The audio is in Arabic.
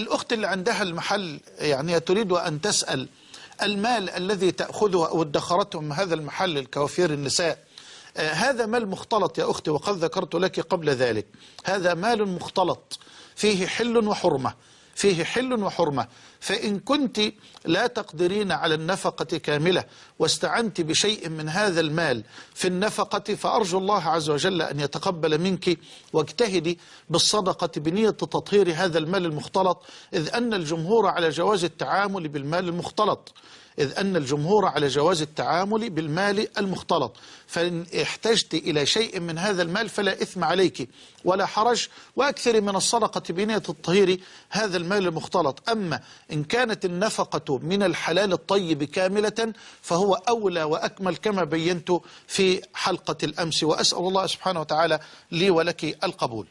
الأخت اللي عندها المحل يعني تريد أن تسأل المال الذي تأخذه أو ادخرته من هذا المحل الكوافير النساء آه، هذا مال مختلط يا أختي وقد ذكرت لك قبل ذلك هذا مال مختلط فيه حل وحرمة. فيه حل وحرمة. فإن كنت لا تقدرين على النفقة كاملة واستعنت بشيء من هذا المال في النفقة فأرجو الله عز وجل أن يتقبل منك واجتهدي بالصدقة بنية تطهير هذا المال المختلط إذ أن الجمهور على جواز التعامل بالمال المختلط. إذ أن الجمهور على جواز التعامل بالمال المختلط. فإن احتجت إلى شيء من هذا المال فلا إثم عليك ولا حرج وأكثر من الصدقة بنية الطهير هذا المال المختلط. أما إن كانت النفقة من الحلال الطيب كاملة فهو أولى وأكمل كما بينت في حلقة الأمس. وأسأل الله سبحانه وتعالى لي ولك القبول.